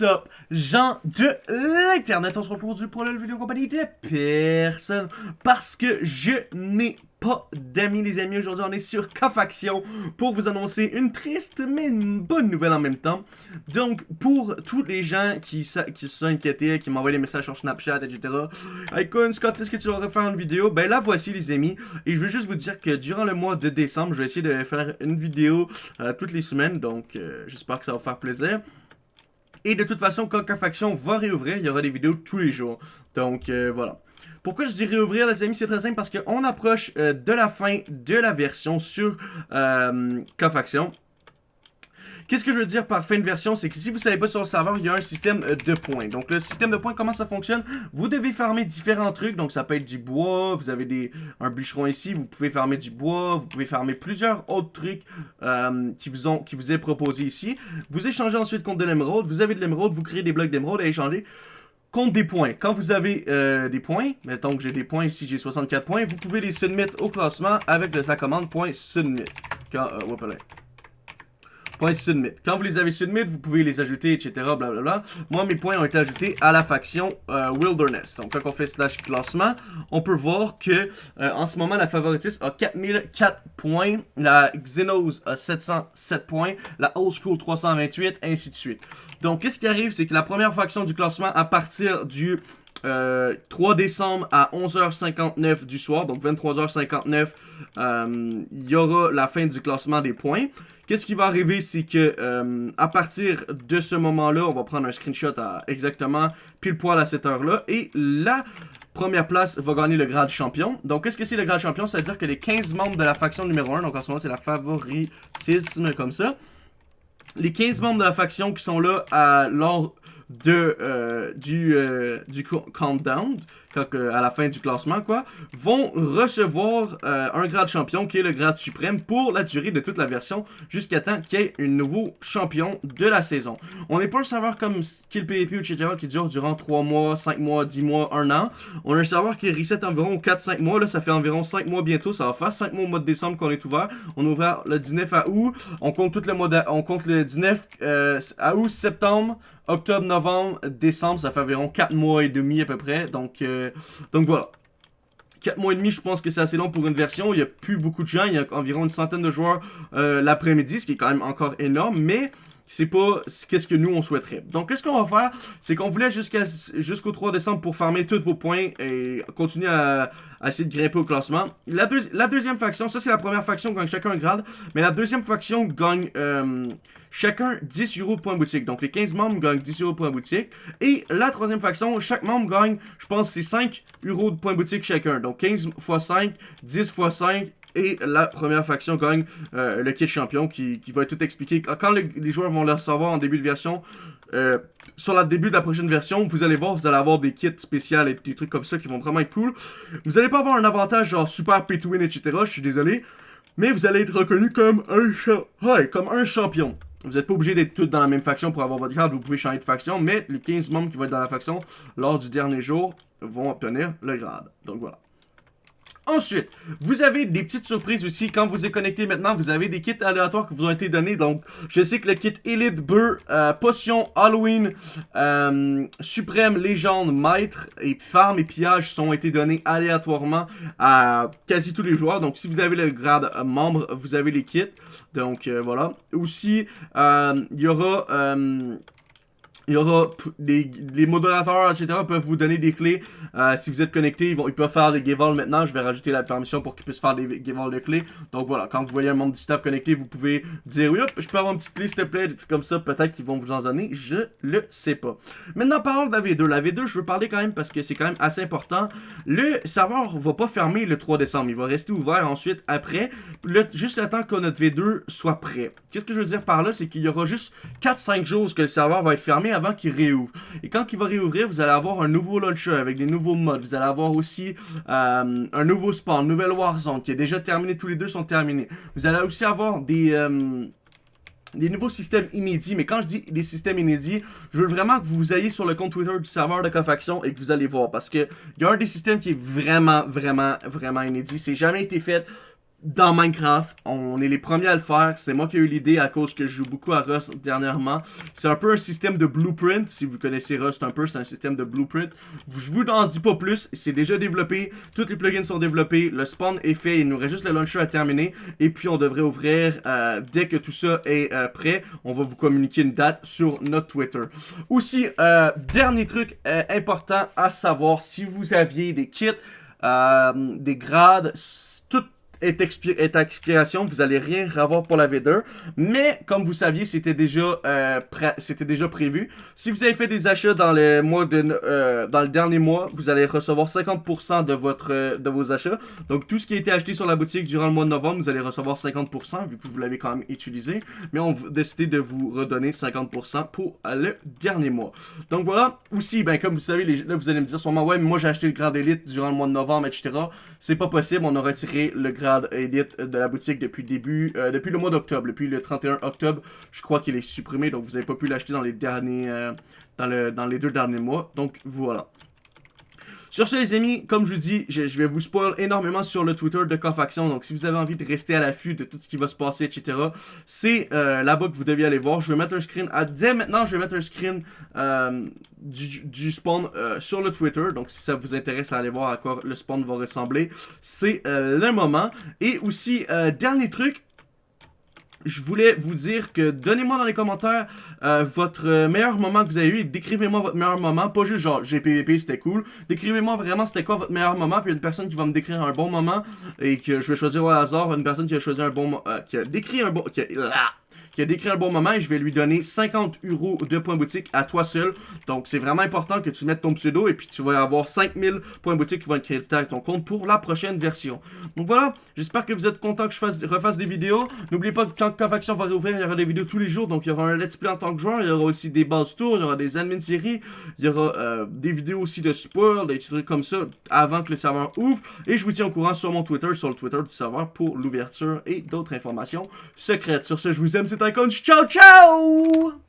What's up, gens de l'internet, on se retrouve pour la vidéo compagnie de personne parce que je n'ai pas d'amis les amis, aujourd'hui on est sur Cofaction pour vous annoncer une triste mais une bonne nouvelle en même temps. Donc pour tous les gens qui, se sont inquiétés, qui m'envoient des messages sur Snapchat, etc. Hey Scott, est-ce que tu vas refaire une vidéo? Ben la voici les amis, et je veux juste vous dire que durant le mois de décembre, je vais essayer de faire une vidéo euh, toutes les semaines, donc euh, j'espère que ça va vous faire plaisir. Et de toute façon, quand Faction va réouvrir, il y aura des vidéos tous les jours. Donc, euh, voilà. Pourquoi je dis réouvrir, les amis? C'est très simple parce qu'on approche euh, de la fin de la version sur euh. Qu'est-ce que je veux dire par fin de version? C'est que si vous savez pas sur le serveur, il y a un système euh, de points. Donc le système de points, comment ça fonctionne? Vous devez farmer différents trucs. Donc ça peut être du bois, vous avez des, un bûcheron ici, vous pouvez farmer du bois, vous pouvez farmer plusieurs autres trucs euh, qui, vous ont, qui vous est proposé ici. Vous échangez ensuite contre de l'émeraude. Vous avez de l'émeraude, vous créez des blocs d'émeraude à échanger contre des points. Quand vous avez euh, des points, mettons que j'ai des points ici, j'ai 64 points, vous pouvez les submit au classement avec la commande .submit. Quand, euh, Points submit. Quand vous les avez submit, vous pouvez les ajouter, etc. Blablabla. Moi, mes points ont été ajoutés à la faction euh, Wilderness. Donc, quand on fait slash classement, on peut voir que euh, en ce moment, la favoritiste a 4004 points, la Xenos a 707 points, la Old School 328, ainsi de suite. Donc, qu'est-ce qui arrive, c'est que la première faction du classement, à partir du 3 euh, décembre à 11h59 du soir, donc 23h59, il y aura la fin du classement des points. Qu'est-ce qui va arriver, c'est que euh, à partir de ce moment-là, on va prendre un screenshot à exactement pile poil à cette heure-là, et la première place va gagner le grade champion. Donc, qu'est-ce que c'est le grade champion? C'est-à-dire que les 15 membres de la faction numéro 1, donc en ce moment, c'est la favoritisme comme ça, les 15 membres de la faction qui sont là à, lors de, euh, du, euh, du countdown, à la fin du classement, quoi, vont recevoir euh, un grade champion qui est le grade suprême pour la durée de toute la version jusqu'à temps qu'il y ait un nouveau champion de la saison. On n'est pas un serveur comme Skill PvP ou etc. qui dure durant 3 mois, 5 mois, 10 mois, 1 an. On a un serveur qui reset environ 4-5 mois. Là, ça fait environ 5 mois bientôt. Ça va faire 5 mois au mois de décembre qu'on est ouvert. On a ouvert le 19 à août. On compte tout le mois On compte le 19 euh, à août, septembre, octobre, novembre, décembre. Ça fait environ 4 mois et demi à peu près. Donc, euh, donc voilà. 4 mois et demi, je pense que c'est assez long pour une version. Il n'y a plus beaucoup de gens. Il y a environ une centaine de joueurs euh, l'après-midi, ce qui est quand même encore énorme. Mais c'est pas qu'est-ce que nous on souhaiterait. Donc qu'est-ce qu'on va faire, c'est qu'on voulait jusqu'à jusqu'au 3 décembre pour farmer tous vos points et continuer à, essayer de grimper au classement. La, la deuxième faction, ça c'est la première faction gagne chacun un grade, mais la deuxième faction gagne euh, chacun 10 euros de points boutique. Donc les 15 membres gagnent 10 euros de points boutique. Et la troisième faction, chaque membre gagne, je pense c'est 5 euros de points boutique chacun. Donc 15 x 5, 10 x 5 et la première faction gagne euh, le kit champion qui, va être tout expliqué. Quand les joueurs vont le recevoir en début de version, euh, sur le début de la prochaine version, vous allez voir, vous allez avoir des kits spéciaux et des trucs comme ça qui vont vraiment être cool. Vous allez pas avoir un avantage genre super pay to win, etc. Je suis désolé. Mais vous allez être reconnu comme un, comme un champion. Vous n'êtes pas obligé d'être tous dans la même faction pour avoir votre grade, vous pouvez changer de faction, mais les 15 membres qui vont être dans la faction lors du dernier jour vont obtenir le grade. Donc voilà. Ensuite, vous avez des petites surprises aussi. Quand vous êtes connecté maintenant, vous avez des kits aléatoires qui vous ont été donnés. Donc, je sais que le kit Elite Beurre, euh, Potion, Halloween, euh, Suprême, Légende, Maître et Farm et Pillage sont été donnés aléatoirement à quasi tous les joueurs. Donc, si vous avez le grade membre, vous avez les kits. Donc, euh, voilà. Aussi, il y aura il y aura des les modérateurs, etc. peuvent vous donner des clés. Euh, si vous êtes connecté, ils, ils peuvent faire des giveaways maintenant. Je vais rajouter la permission pour qu'ils puissent faire des giveaways de clés. Donc voilà, quand vous voyez un membre du staff connecté, vous pouvez dire oui, hop, je peux avoir une petite clé s'il te plaît, comme ça. Peut-être qu'ils vont vous en donner, je le sais pas. Maintenant, parlons de la V2. La V2, je veux parler quand même parce que c'est quand même assez important. Le serveur va pas fermer le 3 décembre. Il va rester ouvert ensuite après, juste le que notre V2 soit prêt. Qu'est-ce que je veux dire par là? C'est qu'il y aura juste 4-5 jours que le serveur va être fermé avant qu'il réouvre. Et quand il va réouvrir, vous allez avoir un nouveau launcher avec des nouveaux modes. Vous allez avoir aussi euh, un nouveau spawn, nouvelle Warzone qui est déjà terminé. Tous les deux sont terminés. Vous allez aussi avoir des... Euh, des nouveaux systèmes inédits, mais quand je dis des systèmes inédits, je veux vraiment que vous ayez sur le compte Twitter du serveur de Cofaction et que vous allez voir, parce que il y a un des systèmes qui est vraiment, vraiment, vraiment inédit, c'est jamais été fait dans Minecraft. On est les premiers à le faire. C'est moi qui ai eu l'idée à cause que je joue beaucoup à Rust dernièrement. C'est un peu un système de blueprint. Si vous connaissez Rust un peu, c'est un système de blueprint. Je vous en dis pas plus. C'est déjà développé. Tous les plugins sont développés. Le spawn est fait. Il nous reste juste le launcher à terminer. Et puis on devrait ouvrir euh, dès que tout ça est euh, prêt. On va vous communiquer une date sur notre Twitter. Aussi, euh, dernier truc important à savoir. Si vous aviez des kits, des grades est, expiration, vous allez rien avoir pour la V2. Mais, comme vous saviez, c'était déjà, euh, déjà prévu. Si vous avez fait des achats dans, les mois euh, dans le dernier mois, vous allez recevoir 50% de, votre, euh, de vos achats. Donc, tout ce qui a été acheté sur la boutique durant le mois de novembre, vous allez recevoir 50%, vu que vous l'avez quand même utilisé. Mais on a décidé de vous redonner 50% pour le dernier mois. Donc, voilà. Aussi, ben, comme vous savez, là, vous allez me dire sûrement, ouais, mais moi, j'ai acheté le grade élite durant le mois de novembre, etc. C'est pas possible, on a retiré le grade de la boutique depuis début, euh, depuis le mois d'octobre, depuis le 31 octobre. Je crois qu'il est supprimé, donc vous n'avez pas pu l'acheter dans les derniers, euh, dans, le, dans les deux derniers mois. Donc voilà. Sur ce les amis, comme je vous dis, je, vais vous spoil énormément sur le Twitter de Cofaction, donc si vous avez envie de rester à l'affût de tout ce qui va se passer, etc., c'est euh, là-bas que vous deviez aller voir. Je vais mettre un screen, à, dès maintenant je vais mettre un screen euh, du, spawn euh, sur le Twitter, donc si ça vous intéresse à aller voir à quoi le spawn va ressembler, c'est le moment. Et aussi, dernier truc, je voulais vous dire que donnez-moi dans les commentaires euh, votre meilleur moment que vous avez eu. Décrivez-moi votre meilleur moment. Pas juste genre j'ai PVP, c'était cool. Décrivez-moi vraiment c'était quoi votre meilleur moment. Puis une personne qui va me décrire un bon moment et que je vais choisir au hasard. Une personne qui a choisi un bon... Euh, qui a décrit un bon... Qui a, ah, qui a décrit un bon moment et je vais lui donner 50 euros de points boutique à toi seul. Donc c'est vraiment important que tu mettes ton pseudo et puis tu vas avoir 5000 points boutique qui vont être crédités à ton compte pour la prochaine version. Donc voilà, j'espère que vous êtes content que je fasse, refasse des vidéos. N'oubliez pas que quand Cofaction va réouvrir, il y aura des vidéos tous les jours. Donc il y aura un let's play en tant que joueur, il y aura aussi des bases tours, il y aura des admin séries, il y aura euh, des vidéos aussi de spoil, des trucs comme ça avant que le serveur ouvre. Et je vous tiens au courant sur mon Twitter, sur le Twitter du serveur pour l'ouverture et d'autres informations secrètes. Sur ce, je vous aime, na konč. Čau, čau!